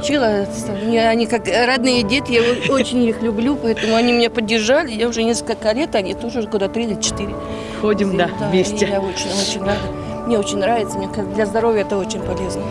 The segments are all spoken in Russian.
Приучила, мне они как родные дети, я очень их люблю, поэтому они меня поддержали. Я уже несколько лет, они тоже года три или четыре. Ходим, да, и вместе. Я очень, очень рада. Мне очень нравится, мне как для здоровья это очень полезно.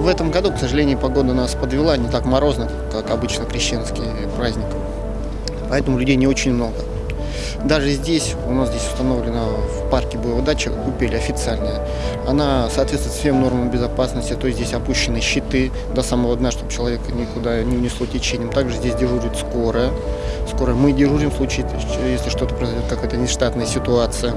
В этом году, к сожалению, погода нас подвела, не так морозно, как обычно крещенский праздник. Поэтому людей не очень много. Даже здесь, у нас здесь установлена в парке боевая дача, купель официальная. Она соответствует всем нормам безопасности, то есть здесь опущены щиты до самого дна, чтобы человека никуда не унесло течением. Также здесь дежурит скорая. Скорая мы дежурим в случае, если что-то произойдет, какая-то нештатная ситуация.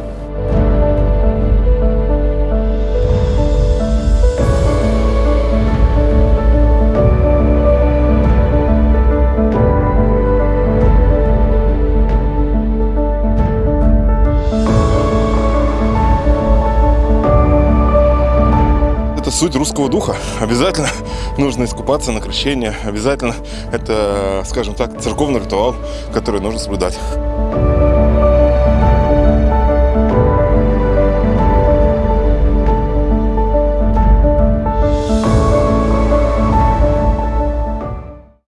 Это суть русского духа. Обязательно нужно искупаться на крещение. Обязательно это, скажем так, церковный ритуал, который нужно соблюдать.